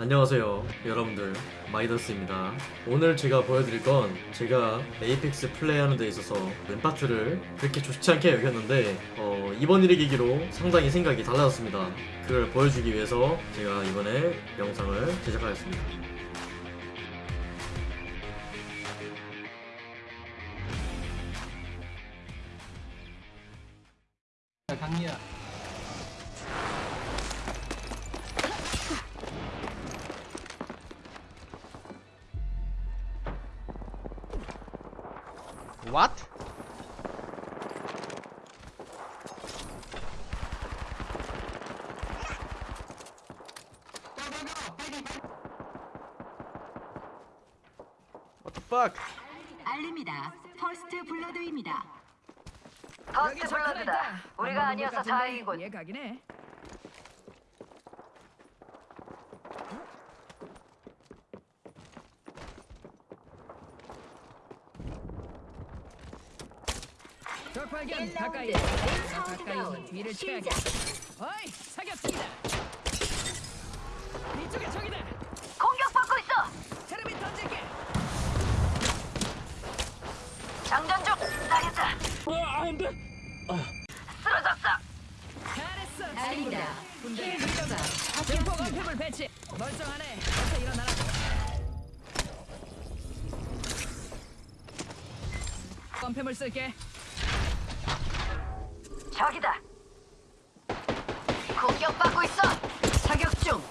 안녕하세요 여러분들. 마이더스입니다. 오늘 제가 보여드릴 건 제가 에이펙스 플레이하는 데 있어서 램파트를 그렇게 좋지 않게 여겼는데 어, 이번 일의 계기로 상당히 생각이 달라졌습니다. 그걸 보여주기 위해서 제가 이번에 영상을 제작하였습니다. 강리야. What? What the fuck? 알립니다. 퍼스트 블러드입니다. 퍼스트 블러드다. 우리가 아니어서 다행이군. 얘 가긴 해. 적 발견 가까이. 나 가까이 뒤를 쳐야겠다. 어이 사격 중이다. 이쪽에 적이다. 공격받고 있어. 테레비 던질게. 장전 중. 당했다. 쓰러졌어. 잘했어. 알립니다. 군대 힐러다. 증폭 원팸을 배치. 멀쩡하네. 어서 일어나라. 원팸을 쓸게. 저기다. 공격받고 있어. 사격 중.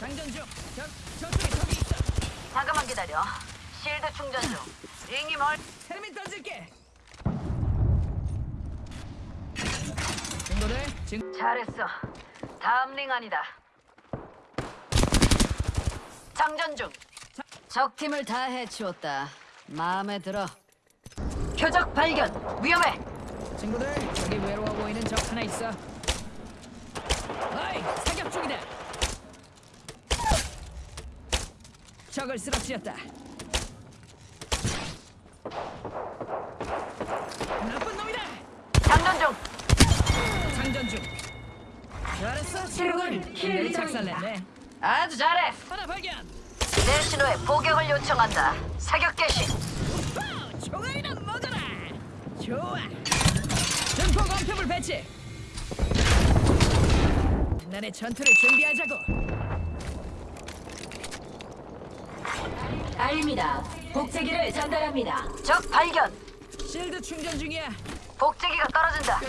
장전 중. 저 저쪽에 적이 있어. 잠깐만 기다려. 실드 충전 중. 링이 멀. 테레미 던질게. 친구들, 친 잘했어. 다음 링 아니다. 장전 중. 적 팀을 다 해치웠다. 마음에 들어. 표적 발견. 위험해. 친구들, 저기 외로워 보이는 적 하나 있어. 어이, 사격 중이다. 적을 쓰러뜨렸다. 나쁜 놈이다. 장전 중. 장전 중. 잘했어, 친구들. 킬리 작살냈네. 아주 잘해. 하나 발견. 내 신호에 포격을 요청한다. 사격 개시. 뭐더라. 좋아. 증폭 원표물 배치. 나의 전투를 준비하자고. 알립니다. 복제기를 전달합니다. 적 발견. 실드 충전 중이야. 복제기가 떨어진다.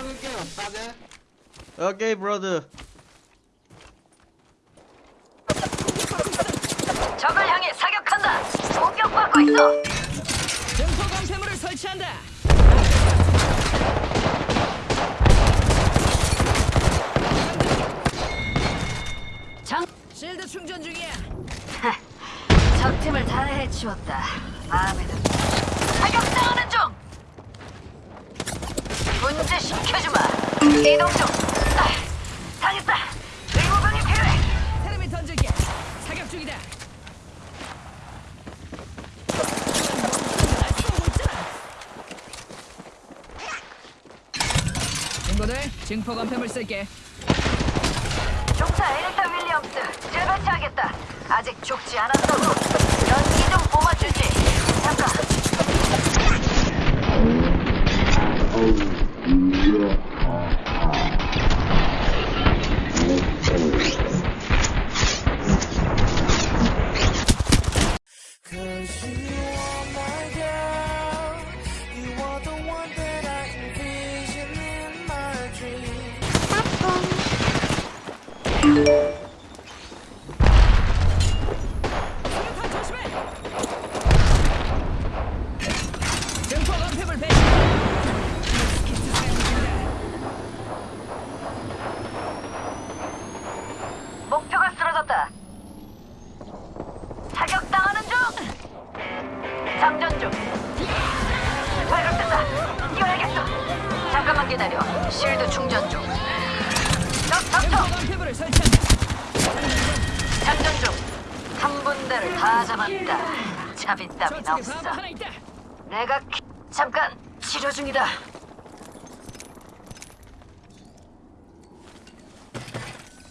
Okay, brother. 적을 향해 사격한다. 공격받고 있어. 증폭 원표물을 설치한다. 장. 실드 충전 중이야. 적 팀을 다 해치웠다. 마음에 든다. 사격당하는 중. 문제 시켜주마. 이동 중. 아, 당했다. 의무병이 필요해. 테레비 던질게. 사격 중이다. 날 쏘고 있잖아. 친구들, 증폭 원표물 쓸게. 중차 에리타 윌리엄스 재배치하겠다. 아직 죽지 않았다고. 연기 좀 뽑아주지. 잠깐. 한 군데를 다 잡았다. 저쪽에 없어. 내가 키- 잠깐 치료 중이다.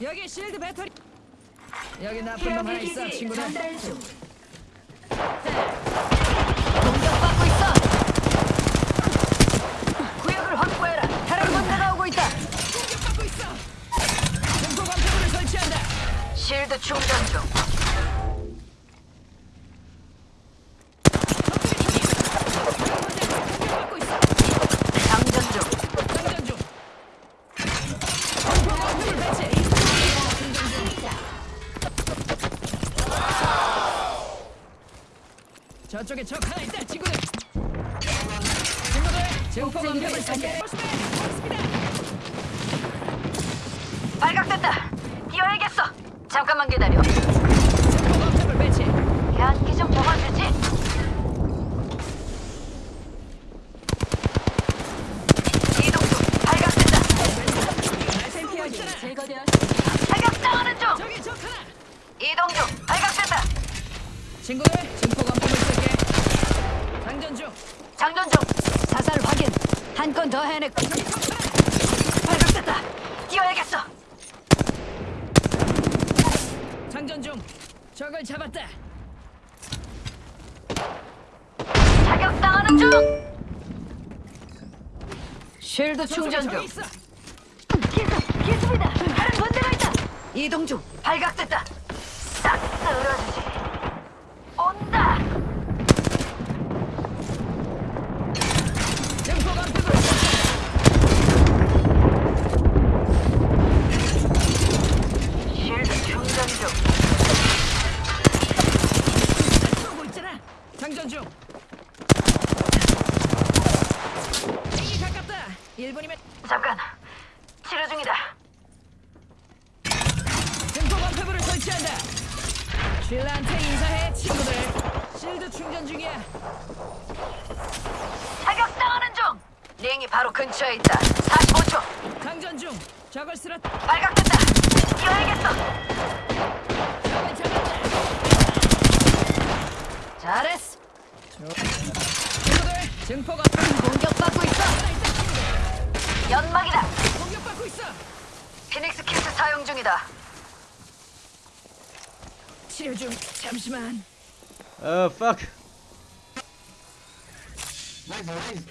여기 실드 배터리. 여기 나쁜 놈 하나 있어, 친구들. 공격받고 있어. 구역을 확보해라. 다른 군대가 오고 있다. 공격받고 있어. 증폭 원패물을 설치한다. 실드 충전 저쪽에 적 하나 있다, 친구들. 친구들, 원패물 설치. 좋습니다. 발각됐다. 뛰어야겠어. 잠깐만 기다려. 증폭 원패물 배치. 연기 좀 접어주지. 이동 중. 발각됐다. 날쌘 피하기. 제거되었습니다. 발각당하는 중. 저기 적 하나. 이동 중. 발각됐다. 친구들, 증폭 원패물 쓸게. 장전 중. 장전 중. 사살 확인. 발각됐다. 뛰어야겠어. 장전 중. 적을 잡았다. 자격당하는 중. 쉴드 충전 중. 기습, 기습이다. 다른 군대가 있다. 이동 중. 발각됐다. 싹 쓸어주 쉴라한테 인사해, 친구들. 실드 충전 중이야. 자격당하는 중. 링이 바로 근처에 있다. 45초. 장전 중. 적을 쓰러 발각됐다. 뛰어야겠어. 잡았다. 잘했어. 친구들, 증폭 원패물 공격받고 있어. 친구들. 연막이다. 공격받고 있어. 피닉스 키트 사용 중이다. 치료 중. 잠시만. Uh, fuck. Nice nice.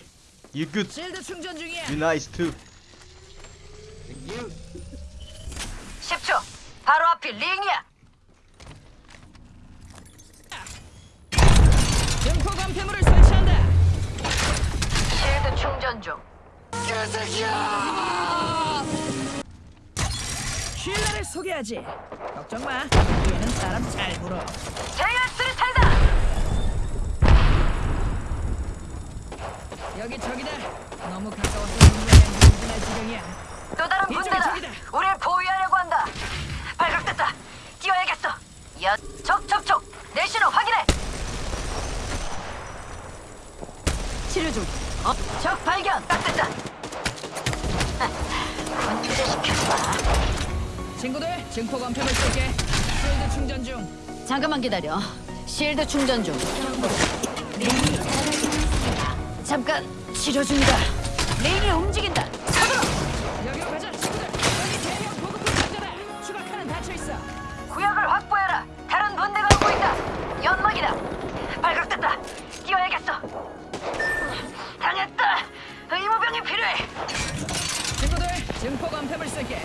You good. 실드 충전 중이야. You nice too. You. 10초. 바로 앞이 링이야. 증폭 엄폐물을 설치한다. 실드 충전 중. 쉴라를 소개하지. 걱정 마. 얘는 사람 잘 물어. 제일 스리탈다. 여기 저기다. 너무 가까워서 흥분할 지경이야. 또 다른 군대다. 우리를 보유하려고 한다. 발각됐다. 뛰어야겠어. 야, 적, 적, 적. 내 신호 확인해. 치료 중. 어, 적 발견. 딱 됐다. 문제시켰다. 친구들, 증폭 원패물 쓸게. 실드 충전 중. 잠깐만 기다려. 실드 충전 중. 링이 사라졌습니다. 잠깐 치료 중이다. 링이 움직인다. 서둘러. 여기로 가자, 친구들. 여기 대형 보급품 상자다. 추가칸은 닫혀 있어. 구역을 확보해라. 다른 분대가 오고 있다. 연막이다. 발각됐다. 뛰어야겠어. 당했다. 의무병이 필요해. 친구들, 증폭 원패물 쓸게.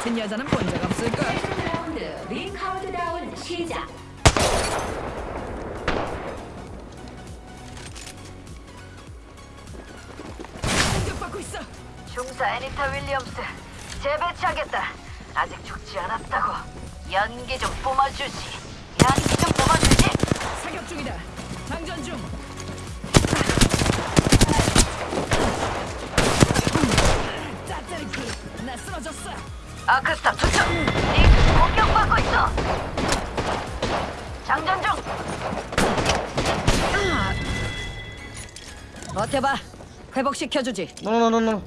같은 여자는 본 적 없을 걸. 라운드 링 카운트다운 시작. 공격받고 있어. 중사 애니타 윌리엄스 재배치하겠다. 아직 죽지 않았다고. 연기 좀 뿜어주지. 연기 좀 뿜어주지. 사격 중이다. 장전 중. 짜짜리키, 나 쓰러졌어. 아크스타 투척! 닉 공격받고 있어! 장전 중! 버텨봐! 회복시켜주지! 노노노노노!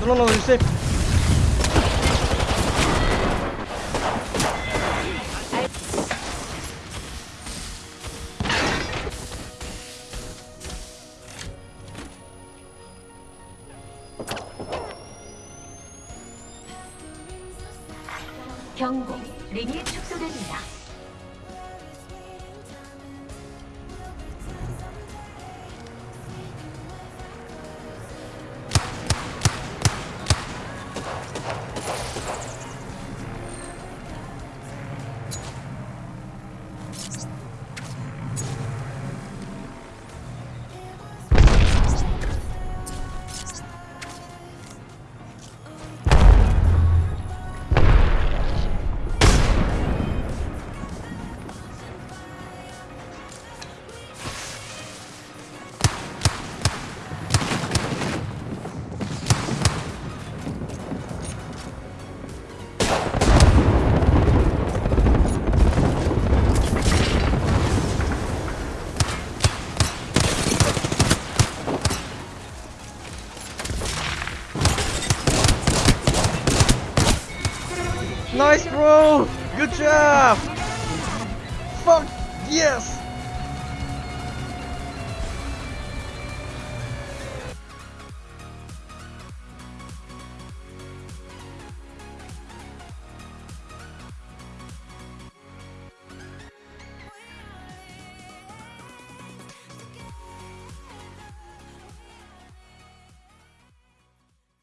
노노노, no, 경고. 링이 축소됩니다.